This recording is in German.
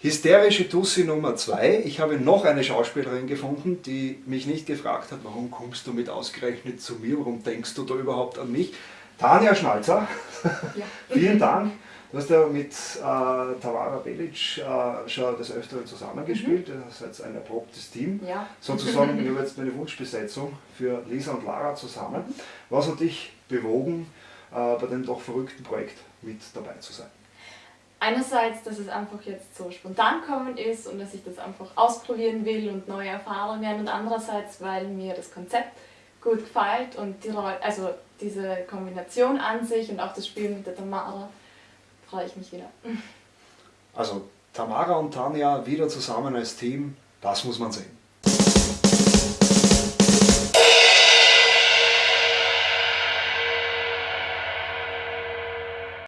Hysterische Tussi Nummer 2. Ich habe noch eine Schauspielerin gefunden, die mich nicht gefragt hat, warum kommst du mit ausgerechnet zu mir, warum denkst du da überhaupt an mich? Tanja Schnalzer, ja. vielen Dank. Du hast ja mit äh, Tamara Belic äh, schon das Öfteren zusammengespielt, mhm. das ist ein erprobtes Team. Ja. Sozusagen, ich habe jetzt meine Wunschbesetzung für Lisa und Lara zusammen. Was hat dich bewogen, äh, bei dem doch verrückten Projekt mit dabei zu sein? Einerseits, dass es einfach jetzt so spontan kommen ist und dass ich das einfach ausprobieren will und neue Erfahrungen und andererseits, weil mir das Konzept gut gefällt und die, also diese Kombination an sich und auch das Spiel mit der Tamara, freue ich mich wieder. Also Tamara und Tanja wieder zusammen als Team, das muss man sehen.